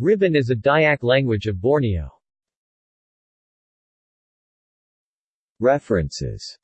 Ribbon is a Dayak language of Borneo. References